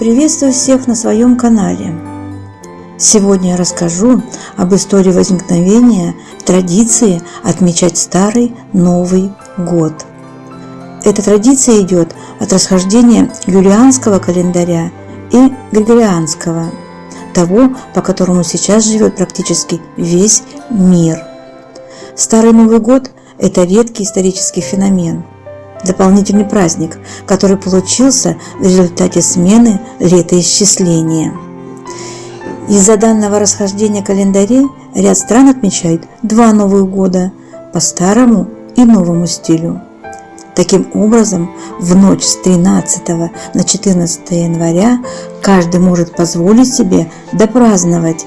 Приветствую всех на своем канале. Сегодня я расскажу об истории возникновения традиции отмечать Старый Новый год. Эта традиция идет от расхождения юлианского календаря и григорианского, того, по которому сейчас живет практически весь мир. Старый Новый год – это редкий исторический феномен – дополнительный праздник, который получился в результате смены летоисчисления. Из-за данного расхождения календарей ряд стран отмечает два Новых года по старому и новому стилю. Таким образом, в ночь с 13 на 14 января каждый может позволить себе допраздновать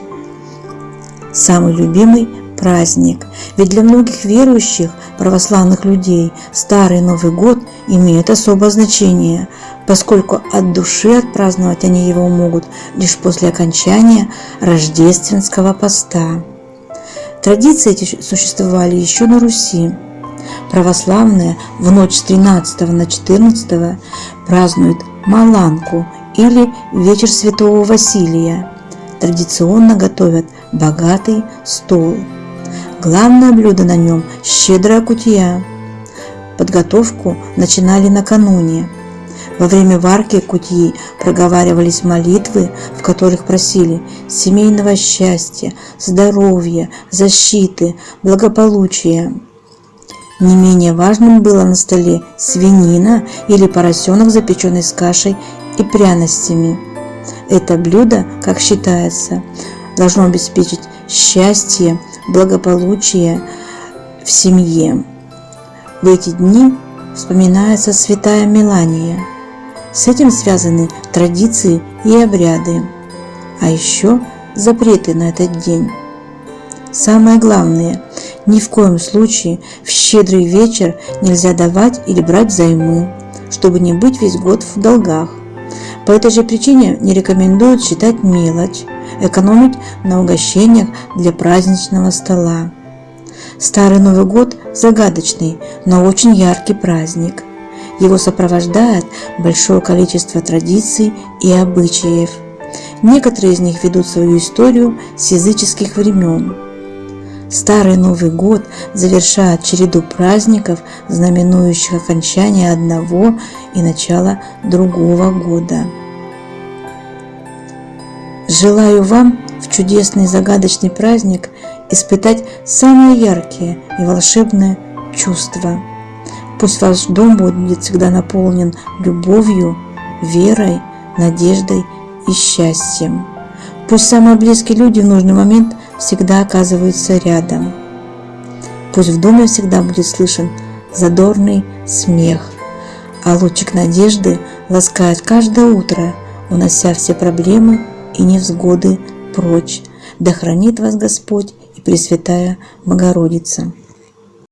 самый любимый праздник. Ведь для многих верующих православных людей Старый Новый год имеет особое значение, поскольку от души отпраздновать они его могут лишь после окончания рождественского поста. Традиции эти существовали еще на Руси. Православные в ночь с 13 на 14 празднуют Маланку или Вечер Святого Василия. Традиционно готовят богатый стол. Главное блюдо на нем – щедрая кутья. Подготовку начинали накануне. Во время варки кутьи проговаривались молитвы, в которых просили семейного счастья, здоровья, защиты, благополучия. Не менее важным было на столе свинина или поросенок, запеченный с кашей и пряностями. Это блюдо, как считается, должно обеспечить счастье, благополучие в семье. В эти дни вспоминается святая Мелания. С этим связаны традиции и обряды, а еще запреты на этот день. Самое главное, ни в коем случае в щедрый вечер нельзя давать или брать займы, чтобы не быть весь год в долгах. По этой же причине не рекомендуют считать мелочь, экономить на угощениях для праздничного стола. Старый Новый год – загадочный, но очень яркий праздник. Его сопровождает большое количество традиций и обычаев. Некоторые из них ведут свою историю с языческих времен. Старый Новый год завершает череду праздников, знаменующих окончание одного и начало другого года. Желаю вам в чудесный загадочный праздник испытать самые яркие и волшебные чувства. Пусть ваш дом будет всегда наполнен любовью, верой, надеждой и счастьем. Пусть самые близкие люди в нужный момент всегда оказываются рядом. Пусть в доме всегда будет слышен задорный смех, а лучик надежды ласкает каждое утро, унося все проблемы и невзгоды прочь. Да хранит вас Господь и Пресвятая Богородица.